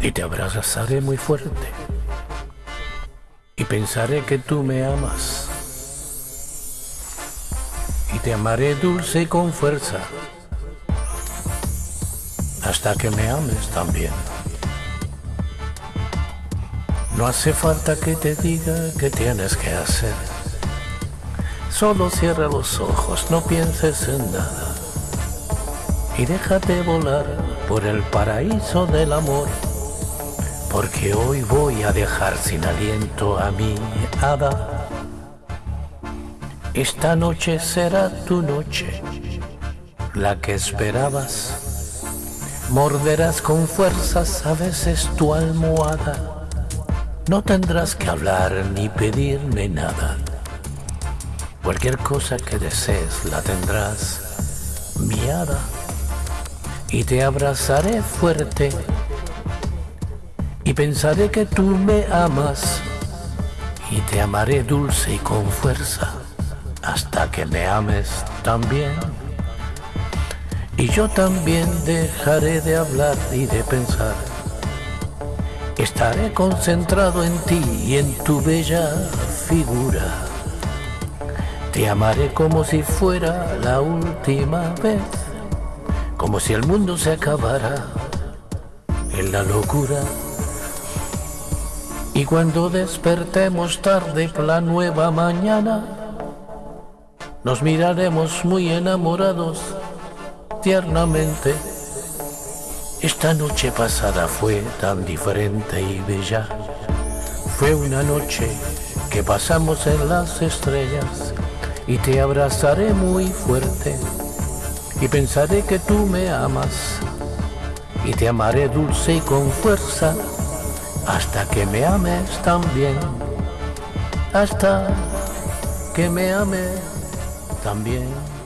y te abrazaré muy fuerte y pensaré que tú me amas y te amaré dulce y con fuerza hasta que me ames también. No hace falta que te diga qué tienes que hacer. Solo cierra los ojos, no pienses en nada. Y déjate volar por el paraíso del amor. Porque hoy voy a dejar sin aliento a mi hada. Esta noche será tu noche, la que esperabas. Morderás con fuerzas a veces tu almohada. No tendrás que hablar ni pedirme nada. Cualquier cosa que desees la tendrás, mi hada. Y te abrazaré fuerte y pensaré que tú me amas y te amaré dulce y con fuerza hasta que me ames también. Y yo también dejaré de hablar y de pensar. Estaré concentrado en ti y en tu bella figura. Te amaré como si fuera la última vez, como si el mundo se acabara en la locura y cuando despertemos tarde la nueva mañana, nos miraremos muy enamorados tiernamente. Esta noche pasada fue tan diferente y bella. Fue una noche que pasamos en las estrellas y te abrazaré muy fuerte y pensaré que tú me amas y te amaré dulce y con fuerza hasta que me ames también, hasta que me ames también.